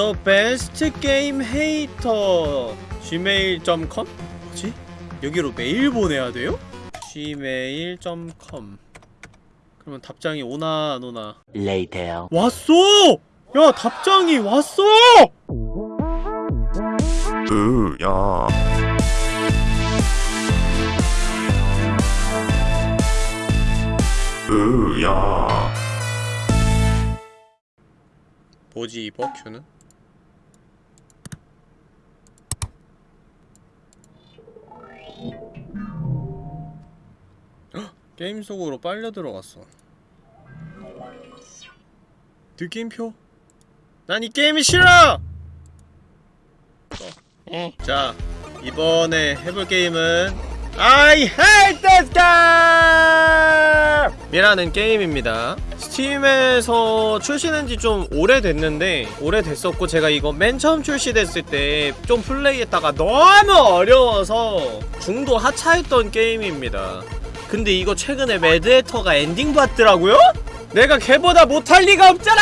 The best game hater gmail.com? 뭐지? 여기로 메일 보내야 돼요? gmail.com 그러면 답장이 오나 안 오나 Later. 왔어! 야 답장이 왔어! 으, 야. 으, 야. 뭐지 이 버큐는? 게임 속으로 빨려 들어갔어 느낌표? 난 이 게임이 싫어! 어. 자 이번에 해볼 게임은 I hate this game! 이라는 게임입니다 Steam에서 출시된지 좀 오래됐는데 오래됐었고 제가 이거 맨 처음 출시됐을 때 좀 플레이했다가 너무 어려워서 중도 하차했던 게임입니다 근데 이거 최근에 매드해터가 엔딩 봤더라고요? 내가 걔보다 못할 리가 없잖아!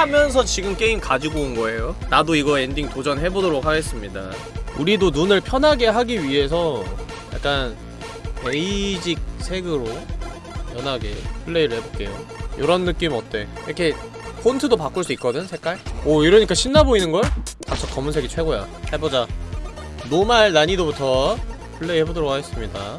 하면서 지금 게임 가지고 온 거예요 나도 이거 엔딩 도전해보도록 하겠습니다 우리도 눈을 편하게 하기 위해서 약간 베이지 색으로 연하게 플레이를 해볼게요 요런 느낌 어때? 이렇게 폰트도 바꿀 수 있거든 색깔? 오 이러니까 신나 보이는걸? 닥쳐 검은색이 최고야 해보자 normal 난이도부터 플레이 해보도록 하겠습니다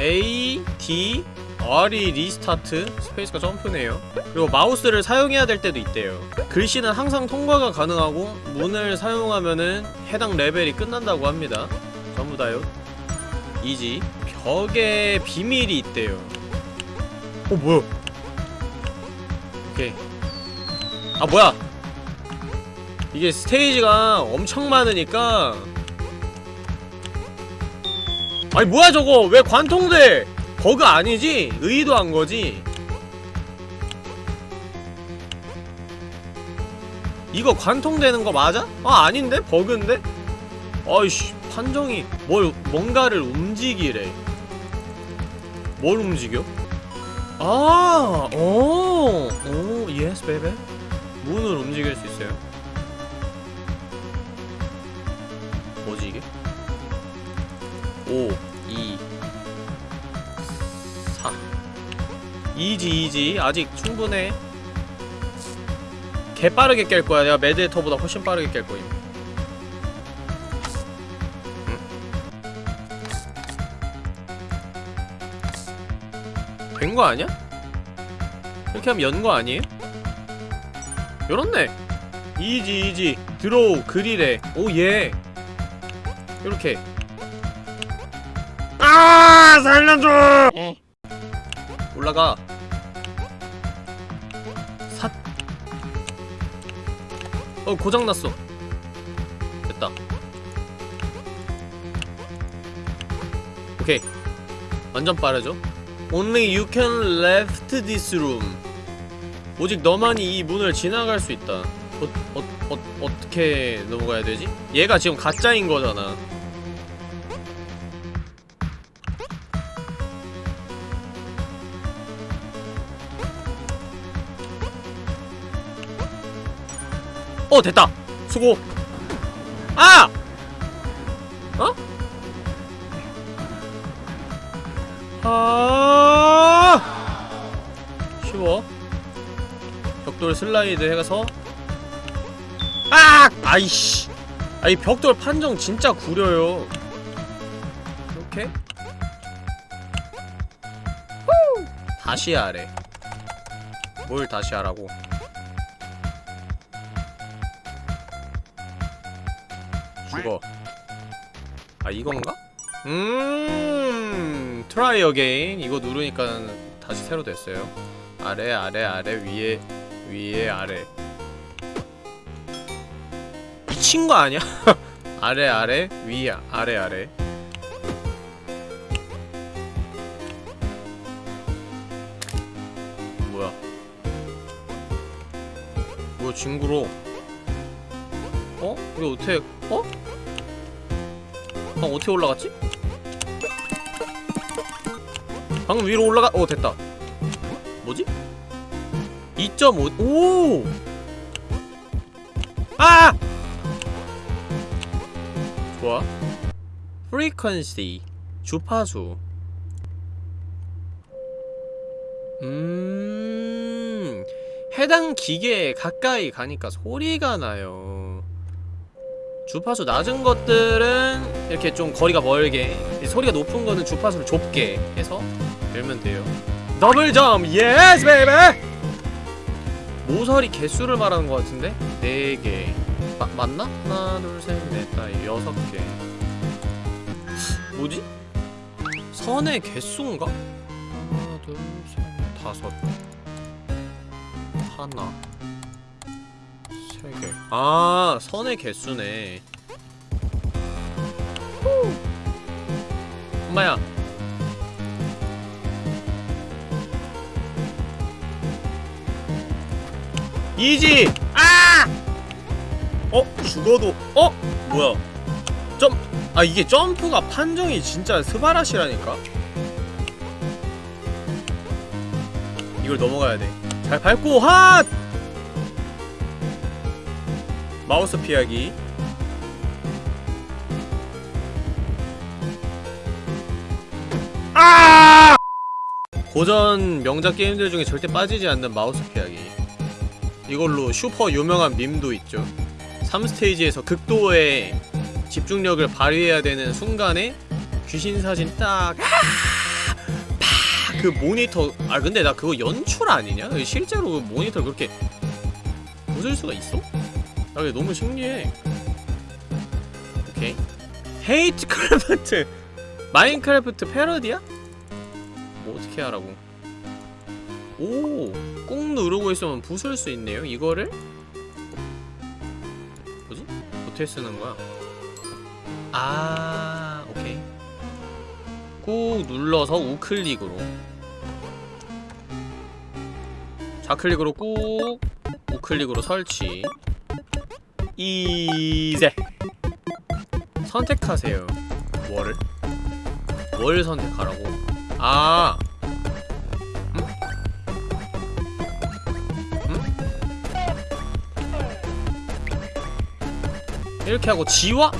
A, D, R이 restart, space가 점프네요. 그리고 마우스를 사용해야 될 때도 있대요. 글씨는 항상 통과가 가능하고 문을 사용하면은 해당 레벨이 끝난다고 합니다. 전부 다요. 이지. 벽에 비밀이 있대요. 어 뭐야? 오케이. 아 뭐야? 이게 스테이지가 엄청 많으니까 아니 뭐야 저거 왜 관통돼 버그 아니지? 의도한 거지 이거 관통되는 거 맞아? 아 아닌데? 버그인데? 아이씨 판정이 뭘 뭔가를 움직이래 뭘 움직여? 아, 오, 오, yes baby 문을 움직일 수 있어요 5, 2, 4 easy easy. 아직 충분해. 개 빠르게 깰 거야. 내가 매드해터보다 훨씬 빠르게 깰 거임. 된거 아니야? 이렇게 하면 연 거 아니에요? 열었네. easy easy. draw 그릴에. oh yeah. 요렇게 아 살려줘 올라가 삿 어, 고장났어. 됐다. 오케이. 완전 빠르죠? Only you can left this room. 오직 너만이 이 문을 지나갈 수 있다. 어, 어, 어, 어떻게 넘어가야 되지? 얘가 지금 가짜인 거잖아. 어 됐다. 수고. 아! 어? 아! 쉬워. 벽돌 슬라이드 해가서. 아! 아이씨. 아이 벽돌 판정 진짜 구려요. 이렇게. 후! 다시 하래. 뭘 다시 하라고 아 이건가? 음 try again 이거 누르니까 다시 새로 됐어요 아래 아래 아래 위에 위에 아래 미친 거 아니야? 아래 아래 위 아래 아래 뭐야 뭐야 징그러 어? 이거 어떻게 어? 방 어떻게 올라갔지? 방금 위로 올라가 어 됐다 뭐지? 2.5 오! 아! 좋아. frequency 주파수. 음. 해당 기계에 가까이 가니까 소리가 나요. 주파수 낮은 것들은 이렇게 좀 거리가 멀게 소리가 높은 거는 주파수를 좁게 해서 열면 돼요 double jump yes baby 모서리 개수를 말하는 것 같은데 4개 마, 맞나? 하나 둘셋넷 다섯 여섯 개 뭐지? 선의 개수인가? 하나 둘셋 다섯 하나. 아, 선의 개수네. 후. 엄마야. 이지. 아! 어, 죽어도 어? 뭐야? 점 아, 이게 점프가 판정이 진짜 스바라시라니까. 이걸 넘어가야 돼. 잘 밟고 핫! 마우스 피하기 아! 고전 명작 게임들 중에 절대 빠지지 않는 마우스 피하기 이걸로 슈퍼 유명한 밈도 있죠 3스테이지에서 극도의 집중력을 발휘해야 되는 순간에 귀신 사진 딱 그 모니터 아 근데 나 그거 연출 아니냐? 실제로 그 모니터 그렇게 웃을 수가 있어? 나 이게 너무 신기해. 오케이. Hate Craft 마인크래프트 패러디야? 뭐 어떻게 하라고? 오, 꾹 누르고 있으면 부술 수 있네요. 이거를 뭐지? 어떻게 쓰는 거야? 아, 오케이. 꾹 눌러서 우클릭으로. 좌클릭으로 꾹 우클릭으로 설치. 이제 선택하세요. 뭐를? 뭘 선택하라고? 아. 음? 음? 이렇게 하고 지워?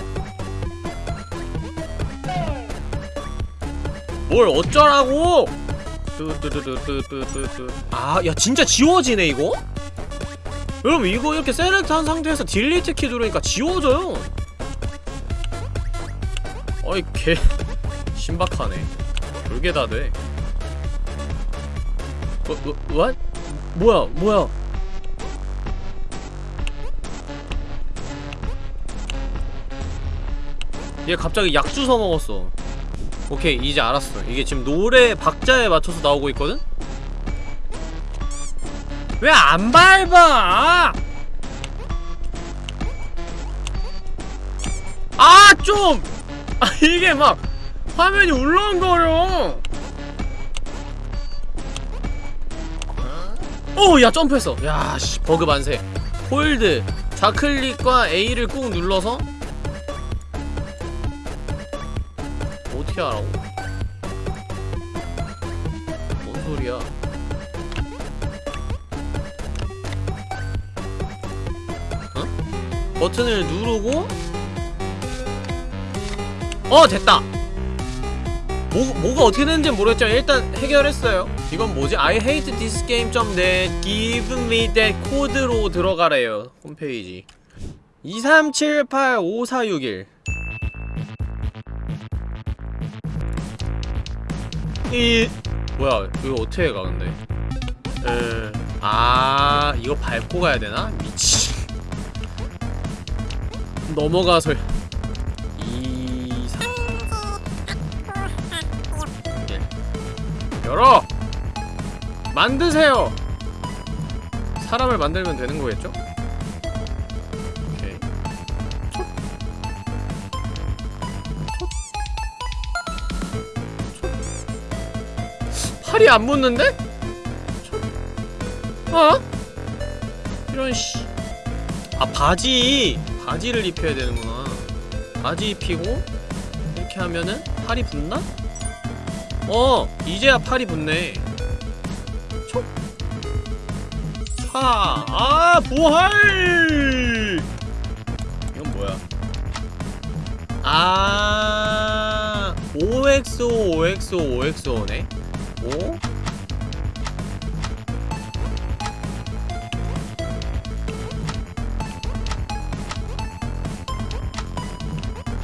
뭘 어쩌라고? 뚜뚜뚜뚜뚜뚜뚜 아, 야 진짜 지워지네 이거? 여러분 이거 이렇게 select 한 상태에서 delete 키 누르니까 지워져요. 어이 개. 신박하네. 별게 다돼. 어, 어, what? 뭐야 뭐야? 얘 갑자기 약 주워 먹었어. 오케이 이제 알았어. 이게 지금 노래 박자에 맞춰서 나오고 있거든? 왜 안 밟아? 아, 좀! 아, 이게 막, 화면이 울렁거려! 오, 야, 점프했어! 야, 씨, 버그 만세. hold, 좌클릭과 A를 꾹 눌러서, 어떻게 하라고? 뭔 소리야? 버튼을 누르고 어 됐다. 뭐, 뭐가 어떻게 되는지 모르겠지만 일단 해결했어요. 이건 뭐지? I hate this game.net give me that 코드로 들어가래요 홈페이지. 23785461 이 뭐야 이거 어떻게 가 근데? 에... 아 이거 밟고 가야 되나? 미치 넘어가서 2 3 1 열어! 만드세요! 사람을 만들면 되는 거겠죠? 오케이. 팔이 안 붙는데? 촉. 어? 이런 씨. 아 바지 바지를 입혀야 되는구나 바지 입히고 이렇게 하면은 팔이 붙나? 어! 이제야 팔이 붙네 촉! 파! 아! 보활! 이건 뭐야 아 OXO OXO OXO네? 오?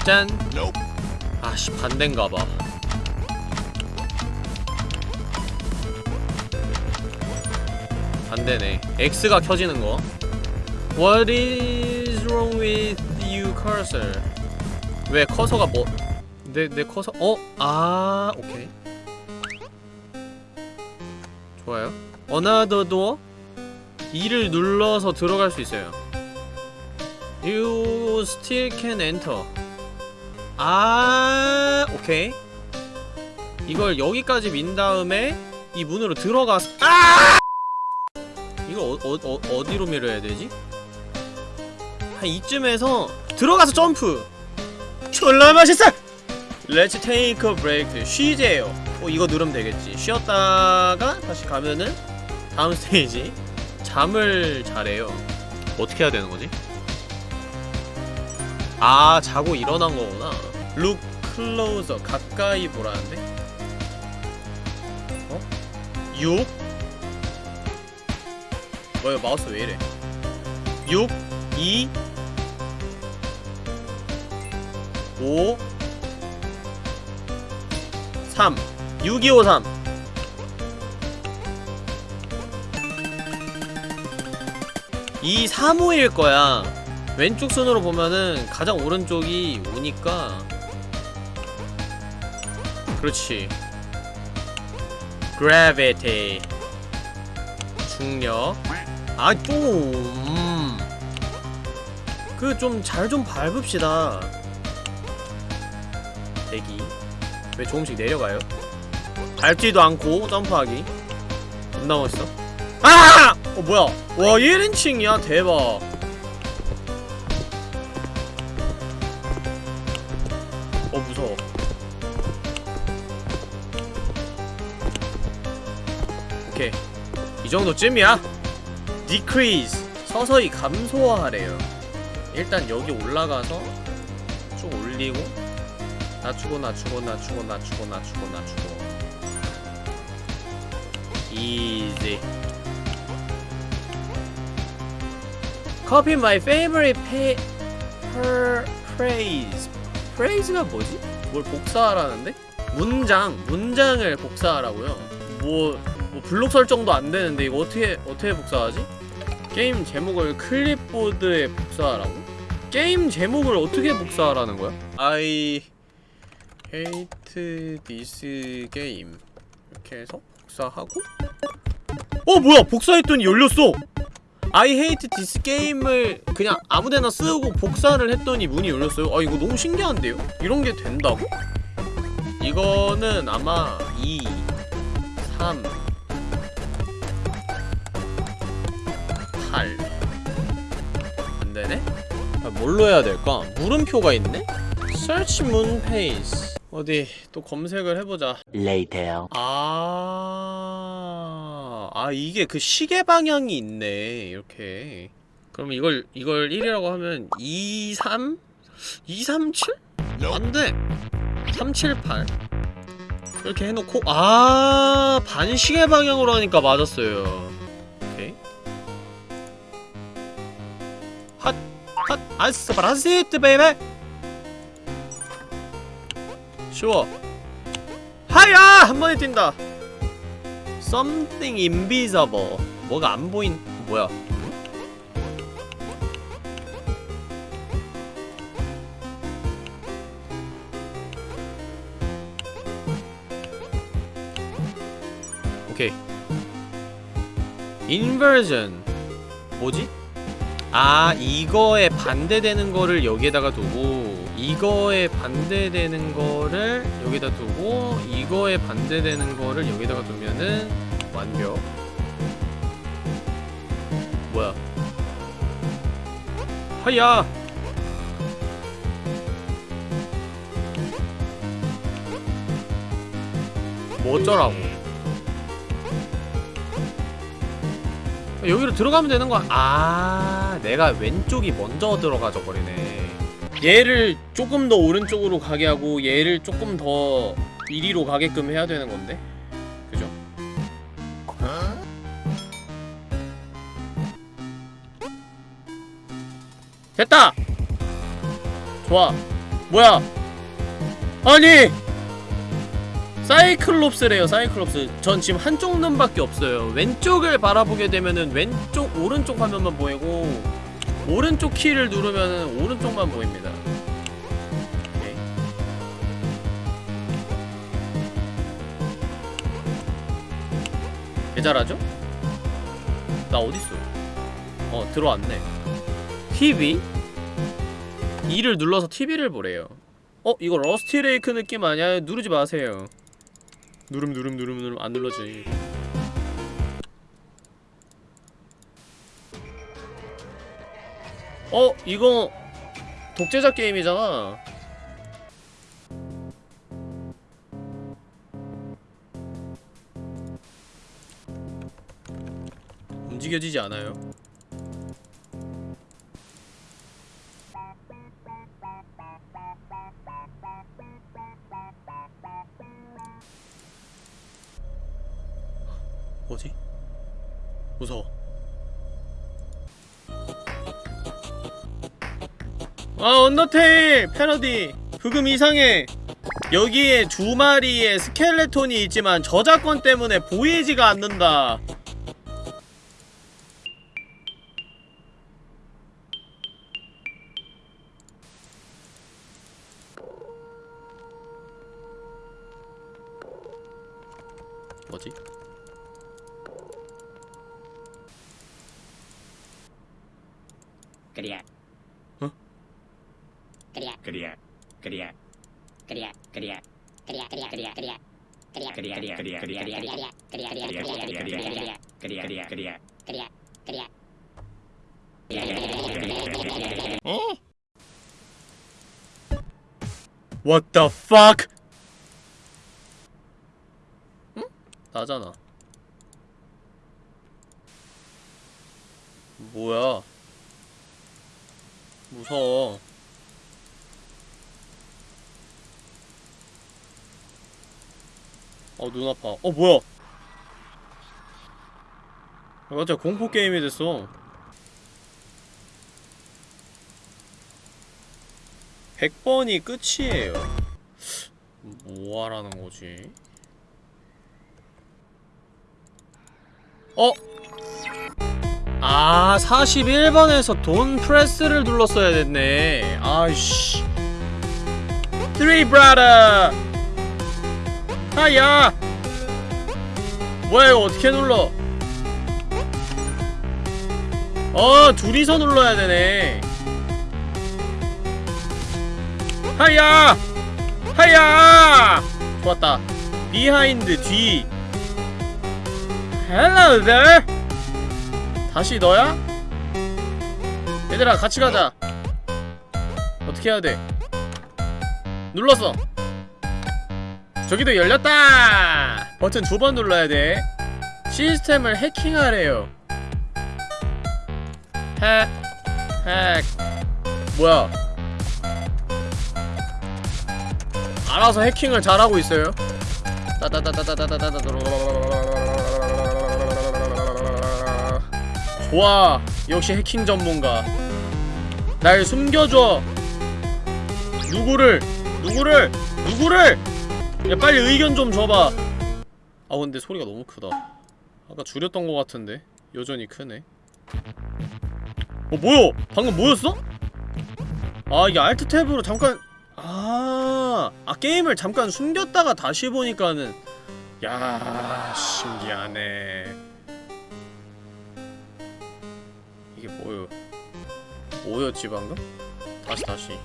짠 아씨 반대인가봐 반대네 X가 켜지는 거 What is wrong with you cursor? 왜 커서가 뭐? 내 내 커서 어? 아 오케이 좋아요. Another door 2를 눌러서 들어갈 수 있어요. You still can enter. 아 오케이. 이걸 여기까지 민 다음에 이 문으로 들어가서 아! 이거 어, 어, 어, 어디로 밀어야 되지? 한 이쯤에서 들어가서 점프! 졸라 맛있어! Let's take a break. 쉬재요. 어, 이거 누르면 되겠지. 쉬었다가 다시 가면은 다음 스테이지. 잠을 자래요. 어떻게 해야 되는 거지? 아, 자고 일어난 거구나. Look closer. 가까이 보라는데? 어? 6? 뭐야, 마우스 왜 이래? 6, 2, 5, 3 6253이 3호일 거야 왼쪽 손으로 보면은 가장 오른쪽이 오니까. 그렇지. Gravity. 중력. 아또 음. 그좀잘좀 밟읍시다. 대기. 왜 조금씩 내려가요? 밟지도 않고 점프하기. 겁나 멋있어? 아! 어 뭐야? 와 1인칭이야? 대박 이 정도쯤이야. Decrease. 서서히 감소하래요. 일단 여기 올라가서 쭉 올리고 낮추고 낮추고 낮추고 낮추고 낮추고 낮추고. Easy. Copy my favorite pa per phrase phrase가 뭐지? 뭘 복사하라는데? 문장. 문장을 복사하라고요. 뭐, 뭐 블록 설정도 안 되는데 이거 어떻게 어떻게 복사하지? 게임 제목을 클립보드에 복사하라고? 게임 제목을 어떻게 복사하라는 거야? I hate this game 이렇게 해서 복사하고 어 뭐야 복사했더니 열렸어 I hate this game을 그냥 아무데나 쓰고 복사를 했더니 문이 열렸어요 아 이거 너무 신기한데요? 이런 게 된다고? 이거는 아마 2 3 8 안되네? 아, 뭘로 해야 될까? 물음표가 있네? Search moon 어디 또 검색을 해보자 Later. 아, 아 이게 그 시계 방향이 있네 이렇게 그럼 이걸 이걸 1이라고 하면 2, 3? 2, 3, 7? 안돼 3, 7, 8 이렇게 해놓고 아 반시계 방향으로 하니까 맞았어요 핫! 아스바라시트 베이베 쉬워 하야! 한 번에 뛴다 Something invisible 뭐가 안 보인... 뭐야 오케이 인버전 뭐지? 아 이거에 반대되는 거를 여기에다가 두고 이거에 반대되는 거를 여기다 두고 이거에 반대되는 거를 여기다가 두면은 완벽. 뭐야? 하야! 뭐 어쩌라고 여기로 들어가면 되는 거야 아 내가 왼쪽이 먼저 들어가져 버리네. 얘를 조금 더 오른쪽으로 가게 하고 얘를 조금 더 이리로 가게끔 해야 되는 건데? 그죠? 됐다! 좋아. 뭐야? 아니 사이클롭스래요 사이클롭스 전 지금 한쪽 눈밖에 없어요 왼쪽을 바라보게 되면은 왼쪽 오른쪽 화면만 보이고 오른쪽 키를 누르면은 오른쪽만 보입니다 오케이. 개 잘하죠? 나 어딨어 어 들어왔네 TV? 2를 눌러서 TV를 보래요 어? 이거 러스티 레이크 느낌 아니야? 누르지 마세요 누름 누름 누름 누름 안 눌러지 어? 이거 독재자 게임이잖아 움직여지지 않아요 뭐지? 무서워. 아 언더테일! 패러디! 흑음 이상해! 여기에 두 마리의 스켈레톤이 있지만 저작권 때문에 보이지가 않는다 What the fuck? 응? 나잖아. 뭐야? 무서워. 어, 눈 아파. 어, 뭐야? 갑자기 공포 게임이 됐어. 100번이 끝이에요. 뭐 하라는 거지? 어? 아, 41번에서 돈 프레스를 눌렀어야 됐네. 아이씨. Three brother! 하야! 뭐야, 이거 어떻게 눌러? 어, 둘이서 눌러야 되네. 하야! 하야! 좋았다. behind 뒤. Hello there. 다시 너야? 얘들아 같이 가자. 어떻게 해야 돼? 눌렀어. 저기도 열렸다. 버튼 두 번 눌러야 돼. 시스템을 해킹하래요. 핵, 핵. 뭐야? 알아서 해킹을 잘하고 있어요. 좋아. 역시 해킹 전문가. 날 숨겨줘. 누구를? 누구를? 누구를? 야 빨리 의견 좀 줘봐. 아 근데 소리가 너무 크다. 아까 줄였던 것 같은데 여전히 크네. 어 뭐야? 방금 뭐였어? 아 이게 알트 탭으로 잠깐 아, 아 게임을 잠깐 숨겼다가 다시 보니까는 야 신기하네 이게 뭐요 뭐였지 방금? 다시 다시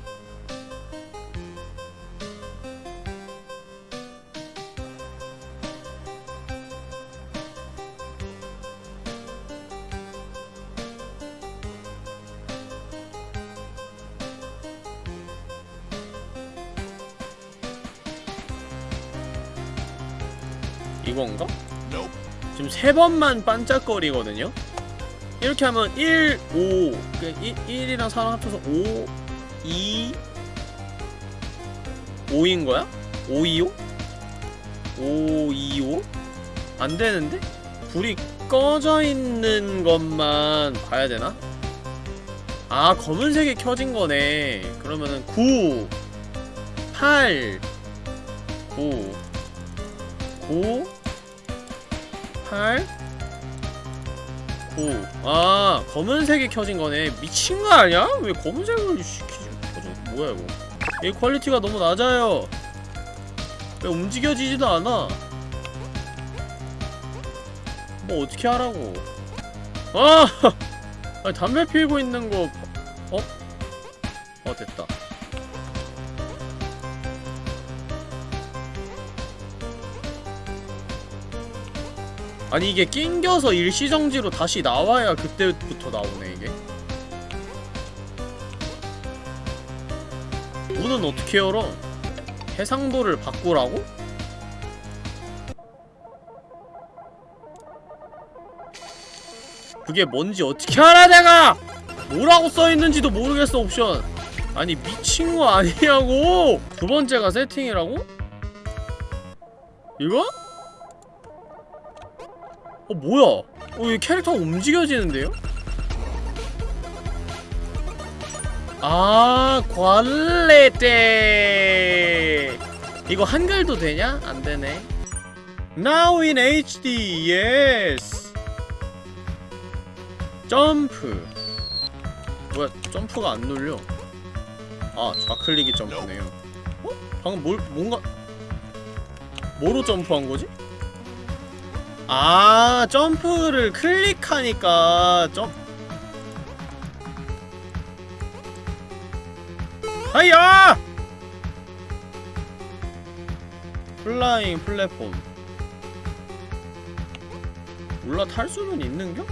이건가? 지금 세 번만 반짝거리거든요? 이렇게 하면 1, 5그 1, 1이랑 4랑 합쳐서 5 2 5인 거야? 525? 525? 안 되는데? 불이 꺼져 있는 것만 봐야 되나? 아, 검은색이 켜진 거네. 그러면은 9 8 9 9 8 9 아, 검은색이 켜진 거네. 미친 거 아니야? 왜 검은색을 시키지? 켜져? 뭐야 이거? 이 퀄리티가 너무 낮아요. 왜 움직여지지도 않아? 뭐 어떻게 하라고? 아! 아니, 담배 피우고 있는 거 어? 어 됐다. 아니 이게 낑겨서 일시정지로 다시 나와야 그때부터 나오네 이게 문은 어떻게 열어? 해상도를 바꾸라고? 그게 뭔지 어떻게 알아 내가! 뭐라고 써있는지도 모르겠어 옵션 아니 미친 거 아니냐고! 두 번째가 세팅이라고? 이거? 어 뭐야? 어, 이 캐릭터가 움직여지는데요? 아, 관레대. 이거 한글도 되냐? 안 되네. Now in HD, yes. 점프. 뭐야, 점프가 안 눌려. 아, 좌클릭이 점프네요. 어? 방금 뭘, 뭔가. 뭐로 점프한 거지? 아, 점프를 클릭하니까 점, 하이야! flying platform 올라탈 수는 있는겨?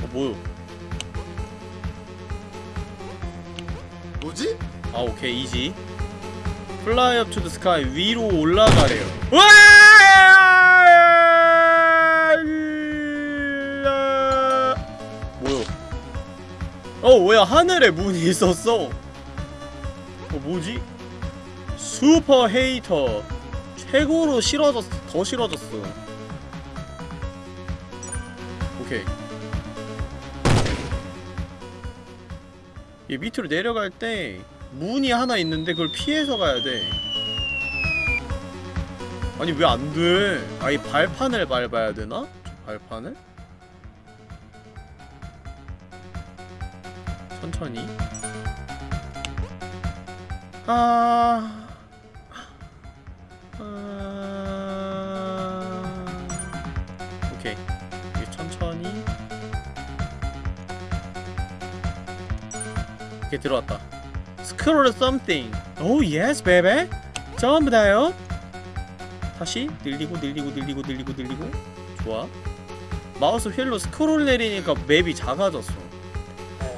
어 뭐요? 뭐지? 아 오케이 easy fly up to the sky 위로 올라가래요 와! 뭐요? 어 뭐야 하늘에 문이 있었어 어 뭐지? super hater 최고로 싫어졌 더 싫어졌어 오케이 이 밑으로 내려갈 때 문이 하나 있는데 그걸 피해서 가야 돼. 아니 왜 안 돼? 아이 발판을 밟아야 되나? 저 발판을? 천천히. 아... 아... 오케이. 천천히. 오케이 들어왔다 scroll something. 오 yes baby 전부 다요. 다시 늘리고 늘리고 늘리고 늘리고 늘리고. 좋아. 마우스 휠로 스크롤 내리니까 맵이 작아졌어.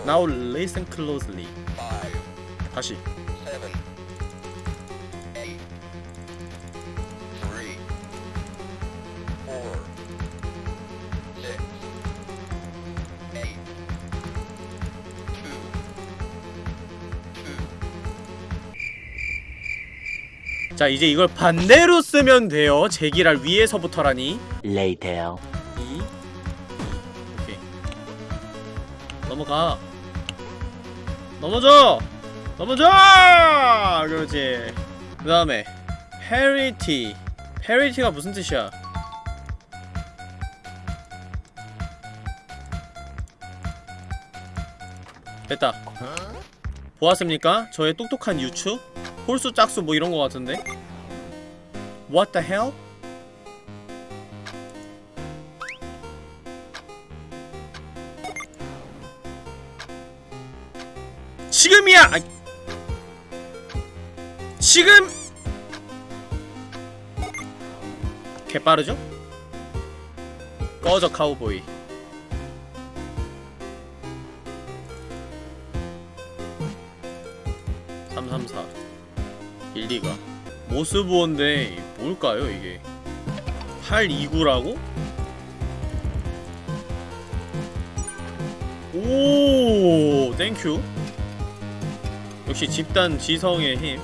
Now listen closely. 다시 자 이제 이걸 반대로 쓰면 돼요. 제기랄 위에서부터라니. Later. 2 오케이. 넘어가. 넘어져! 넘어져! 그렇지. 그 다음에 parity parity가 무슨 뜻이야? 됐다. 보았습니까? 저의 똑똑한 유추? 홀수 짝수 뭐 이런 거 같은데 What the hell? 지금이야! 아, 지금! 개빠르죠? 꺼져 카우보이 모스보인데 뭘까요 이게? 829라고? 오 땡큐. 역시 집단 지성의 힘.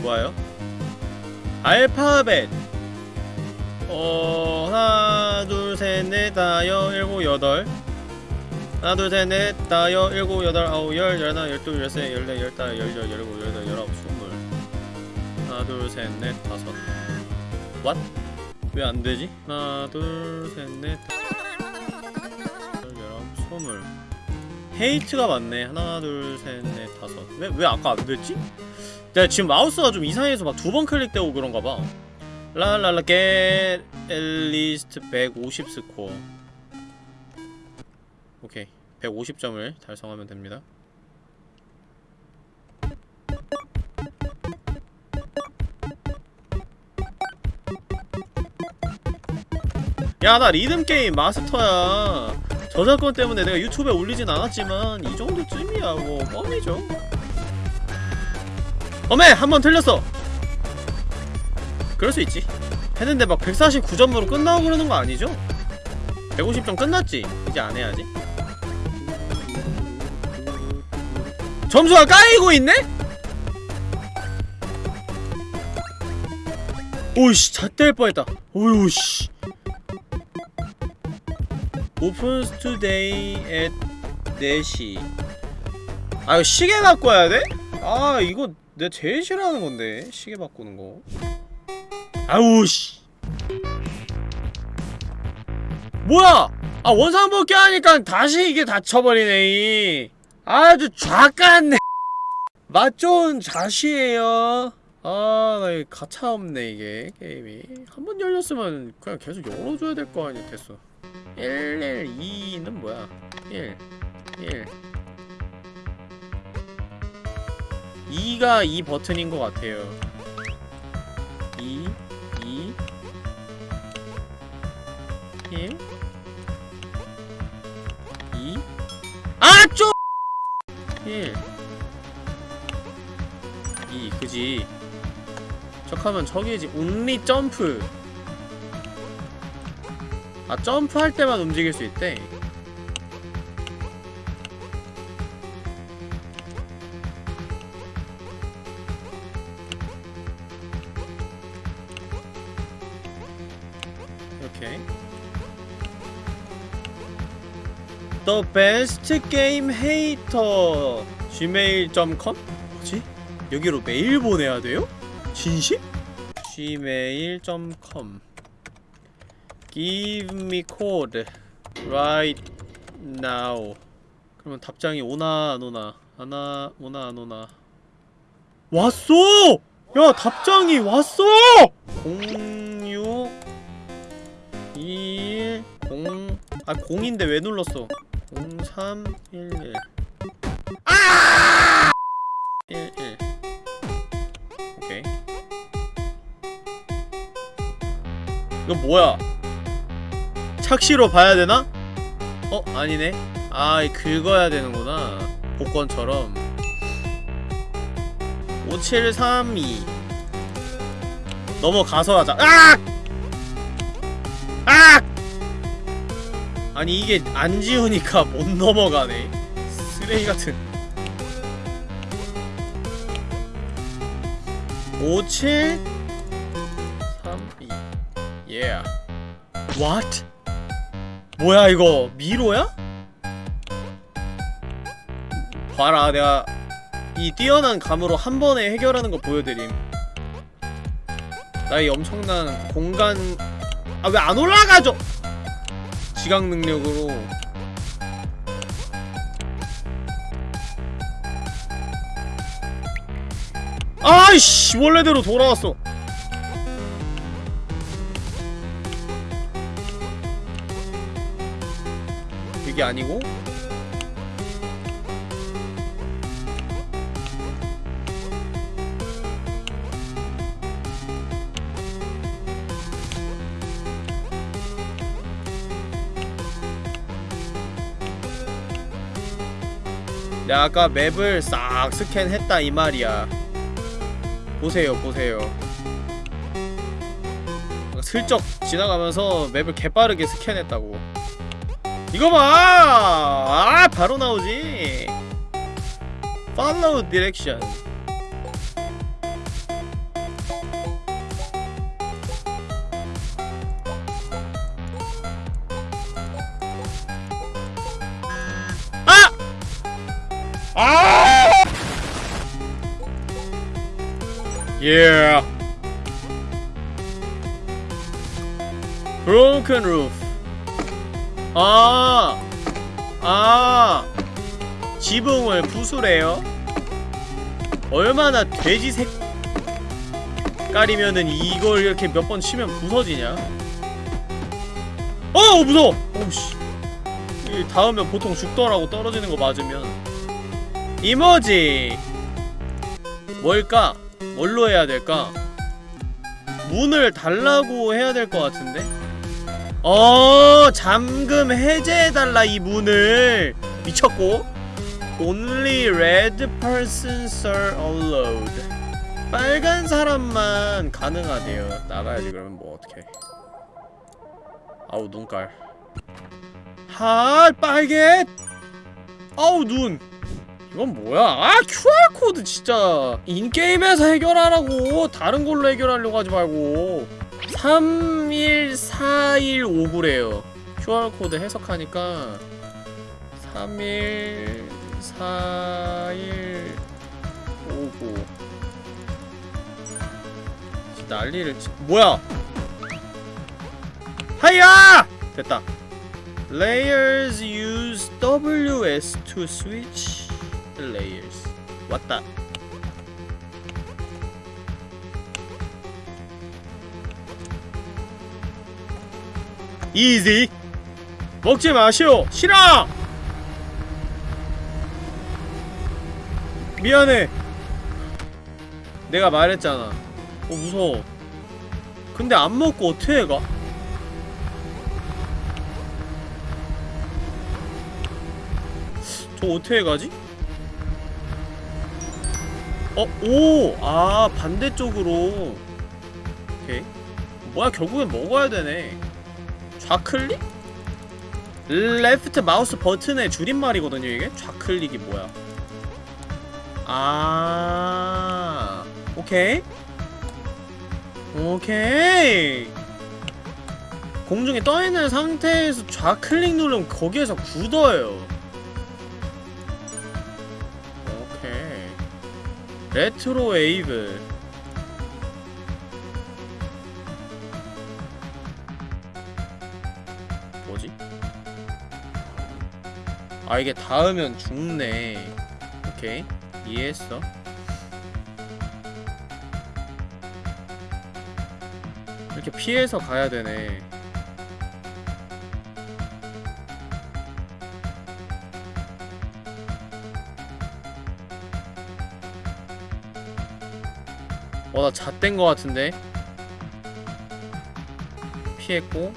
좋아요. 알파벳 다여 일곱 여덟. 하나 둘 셋 넷. 다여 일곱 여덟 아홉 열. 열하나 열둘 열세 열네 열다 열여 열일곱 열여덟 열아홉 스물 하나 둘 셋 넷 다섯. 왓? 왜 안되지? 하나 둘 셋 넷 열아홉 스물 hate가 맞네. 하나 둘 셋 넷 다섯. 왜, 왜 아까 안됐지? 내가 지금 마우스가 좀 이상해서 막 두 번 클릭되고 그런가봐 랄랄라 at least 150 스코어. 오케이. 150점을 달성하면 됩니다. 야 나 리듬게임 마스터야. 저작권 때문에 내가 유튜브에 올리진 않았지만 이 정도쯤이야. 뭐 껌이죠. 어메! 한 번 틀렸어! 그럴 수 있지 했는데 막 149점으로 끝나고 그러는 거 아니죠? 150점 끝났지? 이제 안 해야지 점수가 까이고 있네? 오이씨 잣될 뻔했다 오이씨 Opens today at 4시 아 이거 시계 와야 돼? 아 이거 내가 제일 싫어하는 건데 시계 바꾸는 거 아우 씨. 뭐야? 아 원상 복귀 하니까 다시 이게 닫혀버리네 이. 아주 좌같네. 맛 좋은 자시에요. 이거 가차없네 이게 게임이. 한 번 열렸으면 그냥 계속 열어줘야 될 거 아니야 됐어 112는 뭐야? 1 1 2가 이 버튼인 것 같아요 2 2 1 2 아! 쪼! 1 2 그지? 척하면 저기지 온리 점프. 아 점프할 때만 움직일 수 있대 The best game hater gmail.com? 뭐지? 여기로 메일 보내야 돼요? 진심? gmail.com Give me code right now 그러면 답장이 오나 안 오나 하나 오나 안 오나 왔어! 야 답장이 왔어! 06 21 0 아 0인데 왜 눌렀어 0311 아! 11 오케이 이거 뭐야 착시로 봐야 되나? 어? 아니네 아이 긁어야 되는구나 복권처럼 5732 넘어가서 하자 악! 악! 아니 이게 안 지우니까 못 넘어가네. 쓰레기 같은. 57 32 yeah. What? 뭐야 이거? 미로야? 봐라 내가 이 뛰어난 감으로 한 번에 해결하는 거 보여드림. 나의 엄청난 공간. 아 왜 안 올라가죠? 지각 능력으로. 아이씨 원래대로 돌아왔어. 이게 아니고 내가 아까 맵을 싹 스캔했다 이 말이야 보세요 보세요 슬쩍 지나가면서 맵을 개빠르게 스캔했다고 이거 봐! 아 바로 나오지 direction 아! Yeah. Broken roof. 아, 아, 지붕을 부수래요. 얼마나 돼지 색깔이면은 이걸 이렇게 몇 번 치면 부서지냐? 어, 무서워. 오씨. 이 닿으면 보통 죽더라고 떨어지는 거 맞으면. 이모지. 뭘까? 뭘로 해야 될까? 문을 달라고 해야 될 것 같은데? 어 잠금 해제해달라 이 문을. 미쳤고. Only red persons are allowed. 빨간 사람만 가능하대요. 나가야지 그러면 뭐 어떡해. 아우 눈깔. 하 빨개! 아우 눈 이건 뭐야? 아 QR코드 진짜 인게임에서 해결하라고. 다른 걸로 해결하려고 하지 말고. 31415래요. QR코드 해석하니까 314159 난리를 치... 뭐야? 하야! 됐다. Layers use WS to switch the layers. 왔다. 이지. 먹지 마시오. 싫어. 미안해. 내가 말했잖아. 어 무서워. 근데 안 먹고 어떻게 가? 저 어떻게 가지? 어, 오! 아, 반대쪽으로. 오케이. 뭐야, 결국엔 먹어야 되네. 좌클릭? 레프트 마우스 버튼의 줄임말이거든요, 이게? 좌클릭이 뭐야. 아, 오케이. 오케이. 공중에 떠있는 상태에서 좌클릭 누르면 거기에서 굳어요. retro wave. 뭐지? 아 이게 닿으면 죽네. 오케이. 이해했어. 이렇게 피해서 가야 되네 어, 나 잣된 거 같은데? 피했고.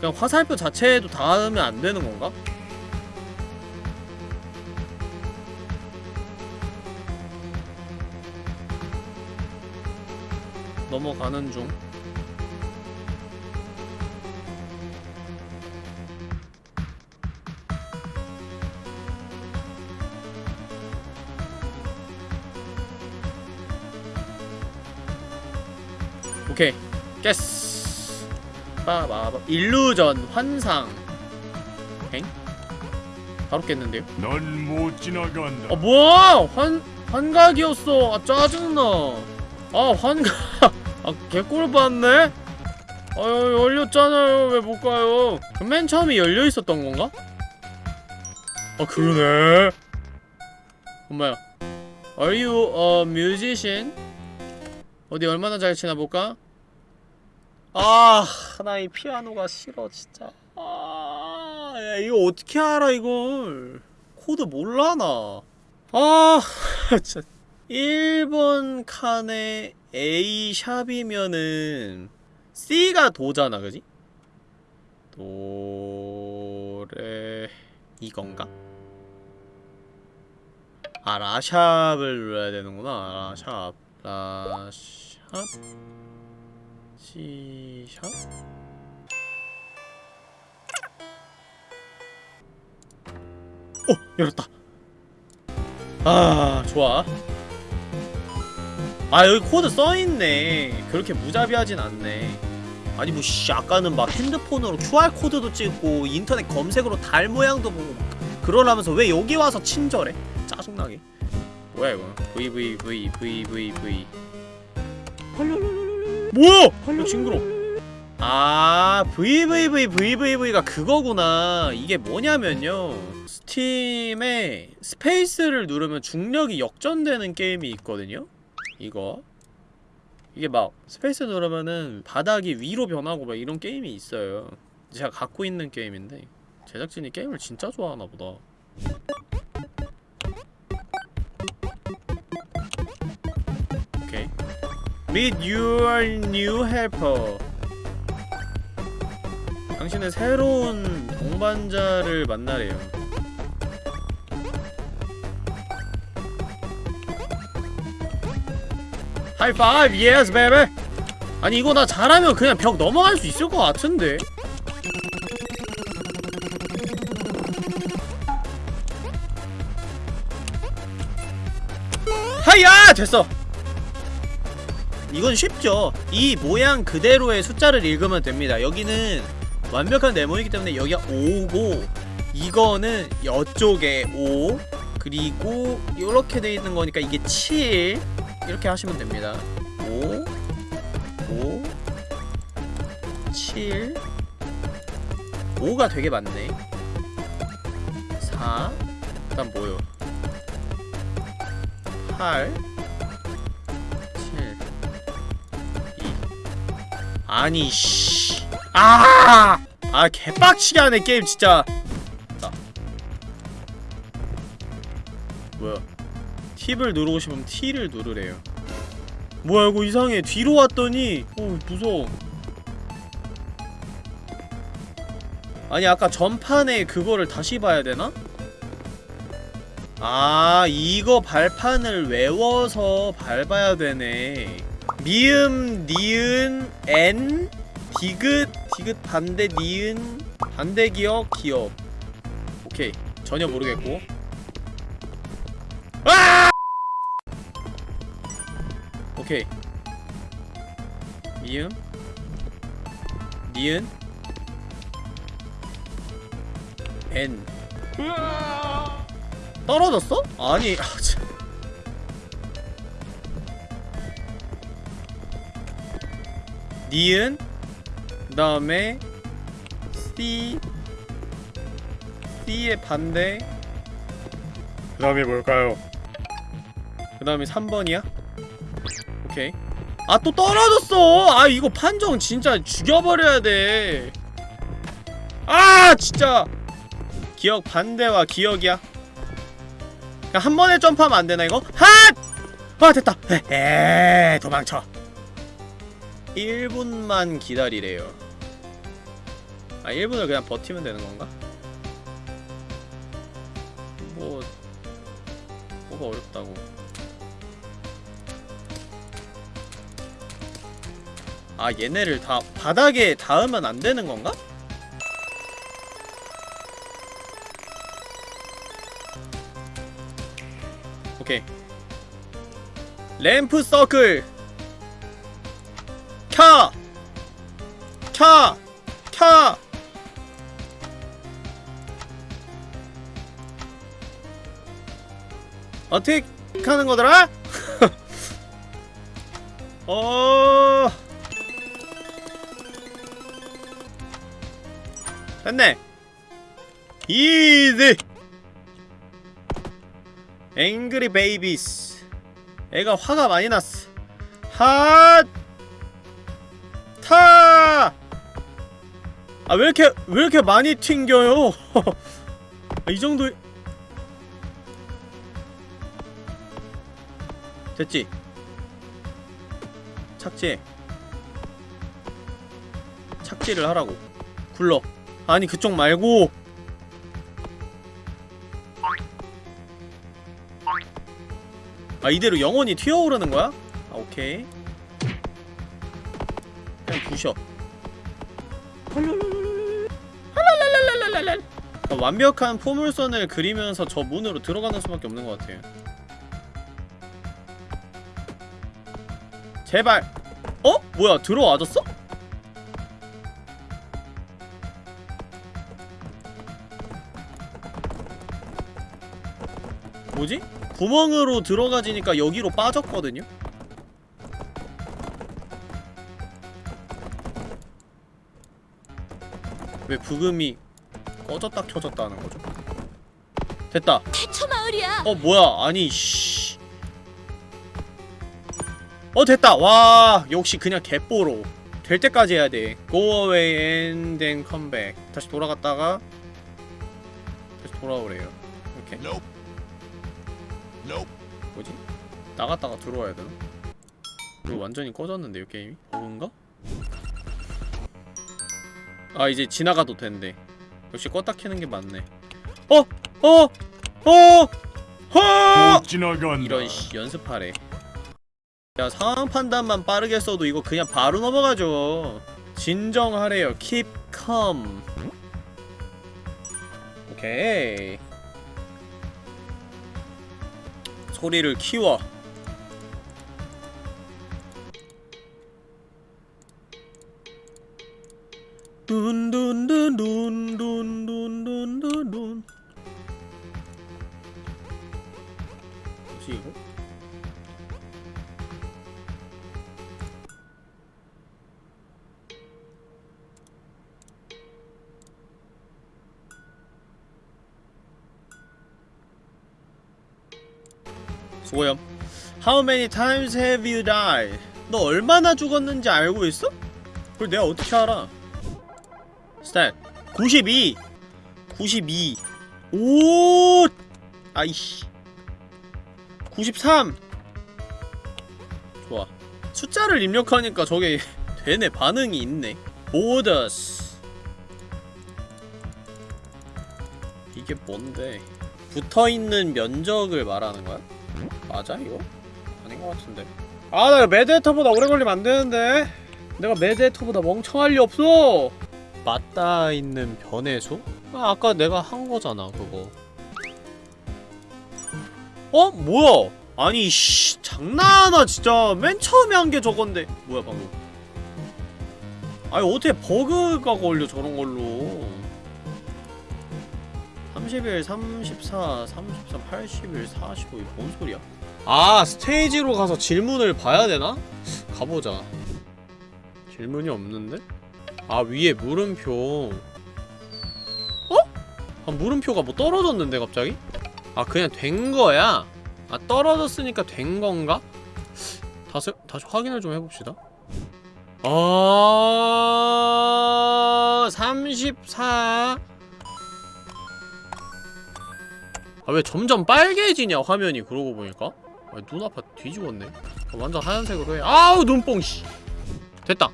그냥 화살표 자체에도 닿으면 안 되는 건가? 넘어가는 중. 깼어 빠바바 일루전 환상 엥? 바로 깼는데요? 넌 못 지나간다. 아 뭐야 환 환각이었어 아 짜증나 아 환각 아 개꿀 봤네 아유 열렸잖아요 왜 못 가요 맨 처음에 열려 있었던 건가? 아 그러네 엄마야 Are you a musician? 어디 얼마나 잘 치나 볼까? 아, 나 이 피아노가 싫어 진짜. 아, 야, 이거 어떻게 알아 이걸? 코드 몰라 나. 아, 진짜. 1번 칸에 A 샵이면은 C가 도잖아 그지? 도레 이건가? 아 라sharp을 눌러야 되는구나 라샵 라샵 C샵 어! 열었다. 아 좋아. 아 여기 코드 써있네. 그렇게 무자비하진 않네. 아니 뭐 씨 아까는 막 핸드폰으로 QR코드도 찍고 인터넷 검색으로 달 모양도 보고 막 그러라면서 왜 여기 와서 친절해? 짜증나게. 뭐야 이거? VVVVVV 뭐야! 이거 징그러 아 VVVVVV가 그거구나. 이게 뭐냐면요. 스팀에 스페이스를 누르면 중력이 역전되는 게임이 있거든요. 이거. 이게 막 스페이스 누르면은 바닥이 위로 변하고 막 이런 게임이 있어요. 제가 갖고 있는 게임인데 제작진이 게임을 진짜 좋아하나 보다 Meet your new helper. 당신의 새로운 동반자를 만나래요. 하이파이브 yes baby 아니 이거 나 잘하면 그냥 벽 넘어갈 수 있을 것 같은데. 하이야! 됐어 이건 쉽죠. 이 모양 그대로의 숫자를 읽으면 됩니다. 여기는 완벽한 네모이기 때문에 여기가 5고 이거는 이쪽에 5 그리고 이렇게 돼 있는 거니까 이게 7 이렇게 하시면 됩니다. 5 5 7 5가 되게 많네. 4 그다음 뭐요? 8 아니 씨. 아! 아 개빡치게 하네 게임 진짜. 자. 뭐야? 팁을 누르고 싶으면 T를 누르래요. 뭐야 이거 이상해. 뒤로 왔더니 어 무서워. 아니 아까 전판에 그거를 다시 봐야 되나? 아 이거 발판을 외워서 밟아야 되네 미음 니은 엔 디귿 디귿 반대 니은 반대 기억 기억. 오케이. 전혀 모르겠고. 아! 오케이. 미음 니은 엔. 떨어졌어? 아니 니은 그 다음에 C C의 반대 그 다음에 뭘까요? 그 다음에 3번이야? 오케이 아 또 떨어졌어! 아 이거 판정 진짜 죽여버려야 돼 아! 진짜 기억 반대와 기억이야 그냥 한 번에 점프하면 안 되나 이거? 핫! 아 됐다 에 도망쳐 1분만 기다리래요 아 1분을 그냥 버티면 되는 건가? 뭐 뭐가 어렵다고 아 얘네를 다 바닥에 닿으면 안 되는 건가? 오케이 램프 서클 켜! 켜! 켜! 어떻게 하는 거더라? 어... 됐네 easy angry babies 애가 화가 많이 났어 핫! 타! 아, 왜 이렇게, 왜 이렇게 많이 튕겨요? 아, 이 정도. 됐지? 착지? 착지를 하라고 굴러 아니 그쪽 말고 아 이대로 영원히 튀어오르는 거야? 아 오케이 그냥 부셔 완벽한 포물선을 그리면서 저 문으로 들어가는 수밖에 없는 것 같아요 제발 어? 뭐야 들어와줬어? 뭐지? 구멍으로 들어가지니까 여기로 빠졌거든요? 왜 부금이 꺼졌다 켜졌다 하는 거죠? 됐다 태초 마을이야. 어 뭐야 아니 씨. 어 됐다 와 역시 그냥 개뽀로 될 때까지 해야 돼 Go away and then come back 다시 돌아갔다가 다시 돌아오래요 이렇게 뭐지? 나갔다가 들어와야 되나? 이거 완전히 꺼졌는데요 게임이? 버그인가? 아 이제 지나가도 된대 역시 껐다 켜는 게 맞네 어! 어! 어! 어! 못 지나간다. 이런 씨 연습하래 야 상황 판단만 빠르게 써도 이거 그냥 바로 넘어가죠 진정하래요 keep calm 오케이 소리를 키워 둔둔둔둔둔둔둔둔 뭐지 이거? 수고염 How many times have you died? 너 얼마나 죽었는지 알고 있어? 그걸 내가 어떻게 알아? 스탯 92 92 오! 아이씨. 93 좋아. 숫자를 입력하니까 저게 되네. 반응이 있네. 보더스. 이게 뭔데? 붙어있는 면적을 말하는 거야? 맞아 이거? 아닌 것 같은데. 아나 매드헤터보다 오래 걸리면 안 되는데. 내가 매드헤터보다 멍청할 리 없어 맞닿아 있는 변해소? 아, 아까 내가 한 거잖아 그거 어? 뭐야? 아니 씨 장난하나 진짜 맨 처음에 한 게 저건데 뭐야 방금 아니 어떻게 버그가 걸려 저런 걸로 31, 34, 33, 81, 45 이게 뭔 소리야? 아 스테이지로 가서 질문을 봐야 되나? 가보자 질문이 없는데? 아 위에 물음표 어? 아 물음표가 뭐 떨어졌는데 갑자기? 아 그냥 된 거야? 아 떨어졌으니까 된 건가? 다시, 다시 확인을 좀 해봅시다 아... 34 아 왜 점점 빨개지냐 화면이 그러고 보니까 아, 눈 아파 뒤집었네 아, 완전 하얀색으로 해 아우 눈뽕 씨 됐다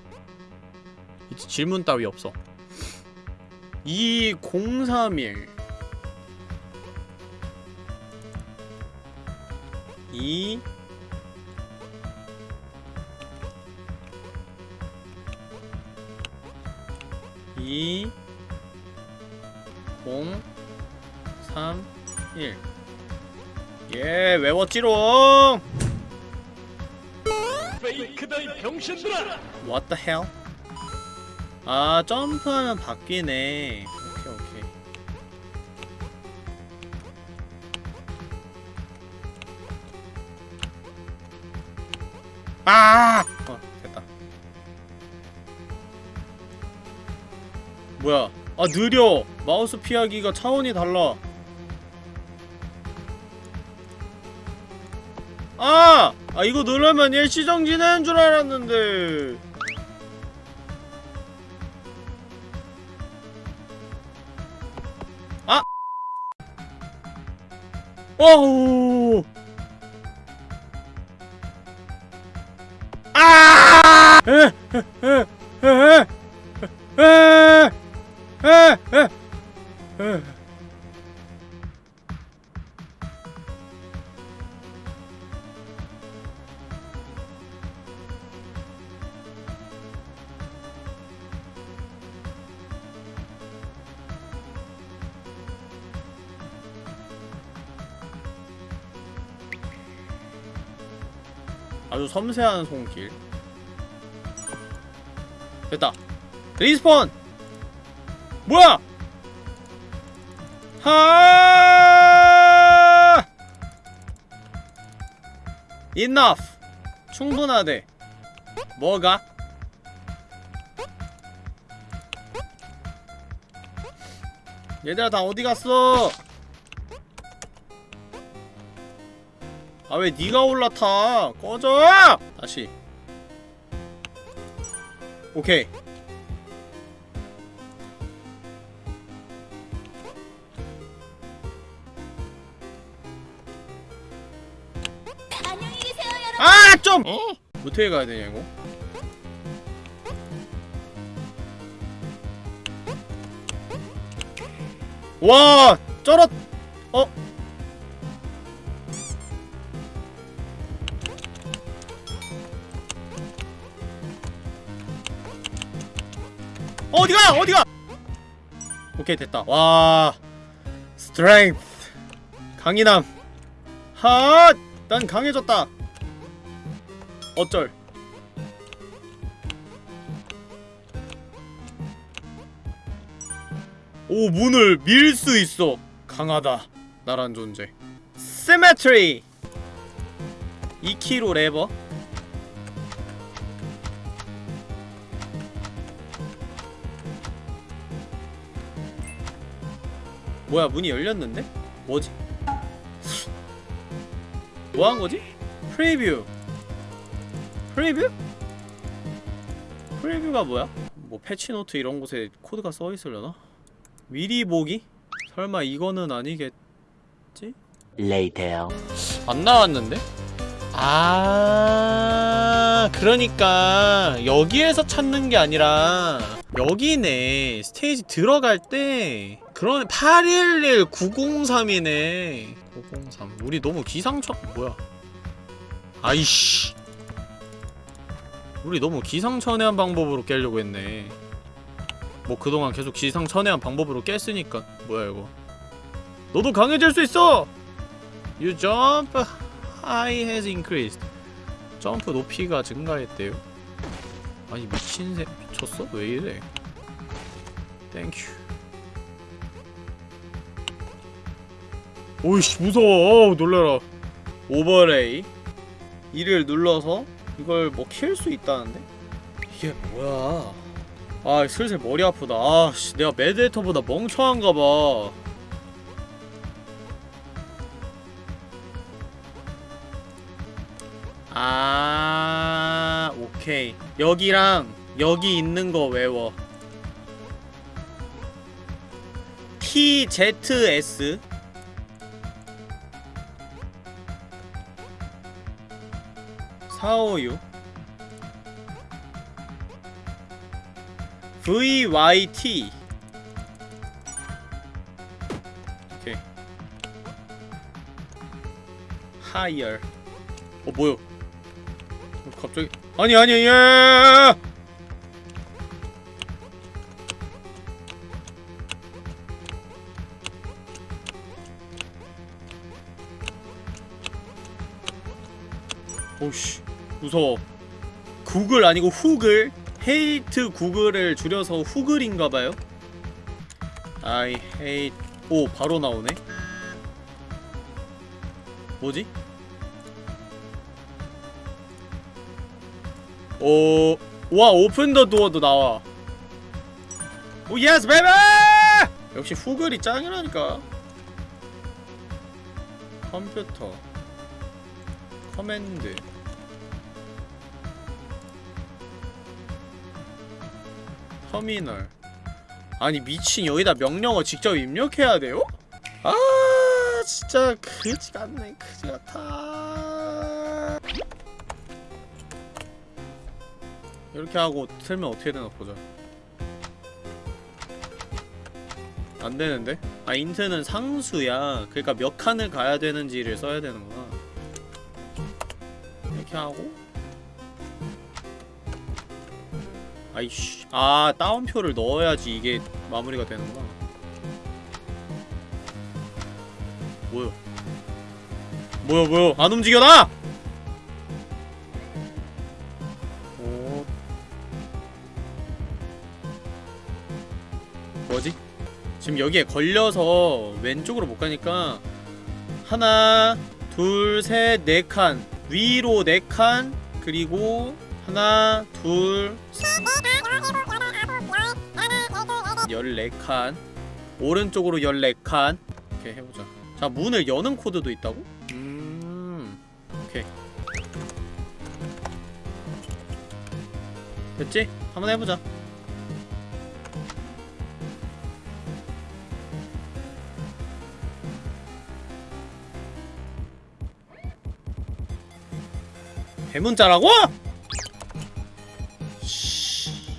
질문 따위 없어 2031 2 2 0 3 1 예, 외웠지롱! 페이크다 이 병신들아. What the hell? 아, 점프하면 바뀌네. 오케이, 오케이. 아! 어, 됐다. 뭐야? 아, 느려! 마우스 피하기가 차원이 달라. 아! 아, 이거 누르면 일시정지되는 줄 알았는데. 오! 아! 에, 에, 에, 에, 에, 에, 에, 에. 아주 섬세한 손길. 됐다. 리스폰! 뭐야? 하! enough. 충분하대. 뭐가? 얘들아 다 어디 갔어 아왜 니가 올라타 꺼져 다시 오케이. 아 좀! 어떻게 가야 되냐 이거? 와 쩔었 어? 어디가? 어디가? 오케이 됐다. 와. 스트렝스 강인함. 핫난 강해졌다. 어쩔. 오 문을 밀 수 있어. 강하다. 나란 존재. symmetry 2kg 레버 뭐야 문이 열렸는데? 뭐지? 뭐 한 거지? preview preview? 프리뷰가 뭐야? 뭐 패치노트 이런 곳에 코드가 써 있으려나? 미리 보기? 설마 이거는 아니겠지? Later. 안 나왔는데? 아 그러니까 여기에서 찾는 게 아니라 여기네 스테이지 들어갈 때 그런 811 903이네. 903 우리 너무 기상천 뭐야? 아이씨. 우리 너무 기상천외한 방법으로 깨려고 했네. 뭐 그동안 계속 기상천외한 방법으로 깼으니까 뭐야 이거? 너도 강해질 수 있어! You jump high has increased. 점프 높이가 증가했대요. 아니 미친 새 미쳤어? 왜 이래? thank you 오이씨 무서워. 어우 놀래라. 오버레이. 이를 눌러서 이걸 뭐킬수 있다는데? 이게 뭐야? 아 슬슬 머리 아프다. 아씨 내가 매드헤터보다 멍청한가봐. 아 오케이. 여기랑 여기 있는 거 외워. TZS 사오유. VYT 오케이. Higher. 어 뭐야? 어, 갑자기. 아니 아니 예. 오씨 무서워 구글 아니고 후글 hate 구글을 줄여서 후글인가봐요 I hate 오 바로 나오네 뭐지? 오, 와 open the door도 나와. 오 yes baby! 역시 후글이 짱이라니까. 컴퓨터. command. 터미널. 아니 미친 여기다 명령어 직접 입력해야 돼요? 아 진짜 그지 같네 그지 같아. 이렇게 하고 틀면 어떻게 되나 보자 안 되는데? 아 인트는 상수야 그러니까 몇 칸을 가야 되는지를 써야 되는구나 이렇게 하고 아이씨. 아 다운표를 넣어야지 이게 마무리가 되는구나. 뭐야? 뭐야 뭐야? 안 움직여 나! 어? 오 뭐지? 지금 여기에 걸려서 왼쪽으로 못 가니까 하나 둘셋네 칸. 위로 네 칸. 그리고 하나 둘 14칸 오른쪽으로 14칸 이렇게 해보자 자 문을 여는 코드도 있다고? 음 오케이 됐지? 한번 해보자 대문자라고?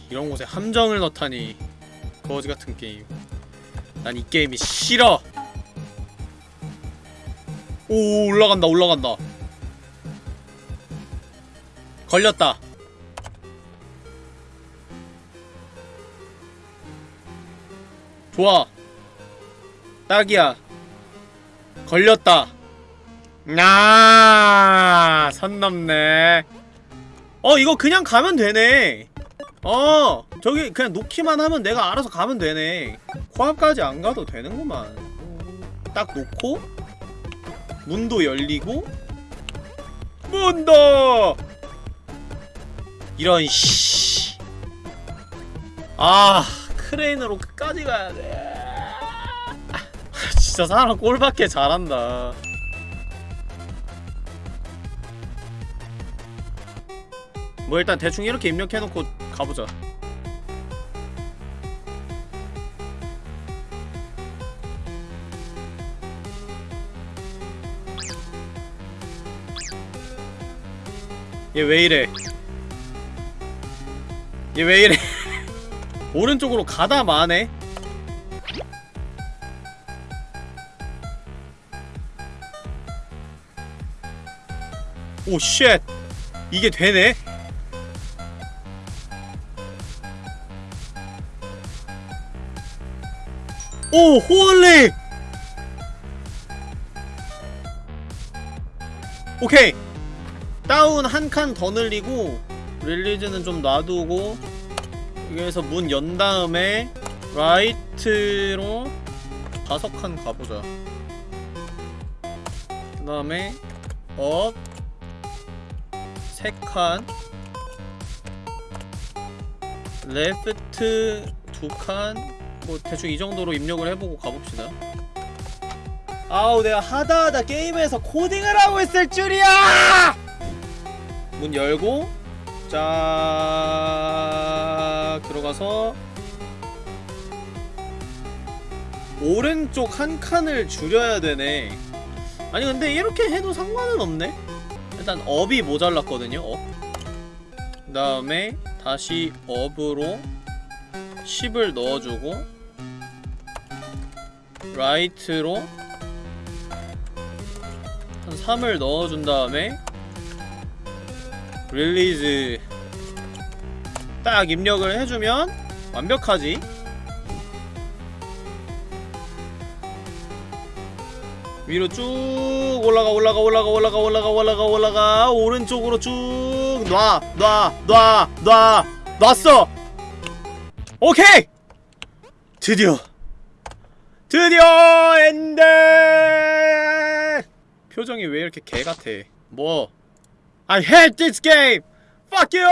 이런 곳에 함정을 넣다니 거지 같은 게임. 난 이 게임이 싫어. 오 올라간다 올라간다. 걸렸다. 좋아. 딱이야. 걸렸다. 아, 선 넘네. 어, 이거 그냥 가면 되네. 어, 저기 그냥 놓기만 하면 내가 알아서 가면 되네. 코앞까지 안 가도 되는구만. 딱 놓고 문도 열리고 문도 이런 씨. 아, 크레인으로 끝까지 가야 돼. 아, 진짜 사람 꼴밖에 잘한다. 뭐 일단 대충 이렇게 입력해놓고 가보자 얘 왜 이래? 얘 왜 이래? 오른쪽으로 가다 마네. 오쉣. 이게 되네? 오 홀리! 오케이 down 한 칸 더 늘리고 release는 좀 놔두고 여기에서 문 연 다음에 right로 다섯 칸 가보자. 그 다음에 up. 세칸. left 두칸. 뭐 대충 이 정도로 입력을 해보고 가봅시다. 아우 내가 하다하다 게임에서 코딩을 하고 있을 줄이야 문 열고 자 들어가서 오른쪽 한 칸을 줄여야 되네 아니 근데 이렇게 해도 상관은 없네 일단 up이 모자랐거든요 up. 그 다음에 다시 up으로 10을 넣어주고 right로 한 3을 넣어준 다음에 release 딱 입력을 해주면 완벽하지. 위로 쭉 올라가 올라가 올라가 올라가 올라가 올라가 올라가. 오른쪽으로 쭉 놔 놔 놔 놔 놨어. 오케이! 드디어. 드디어 end 표정이 왜 이렇게 개 같아? 뭐 I hate this game. Fuck you.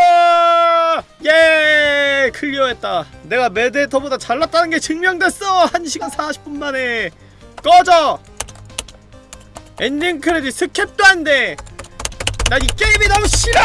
예 클리어했다. 내가 메데터보다 잘났다는 게 증명됐어. 1시간 40분 만에. 꺼져. 엔딩 크레딧 skip도 안 돼. 난 이 게임이 너무 싫어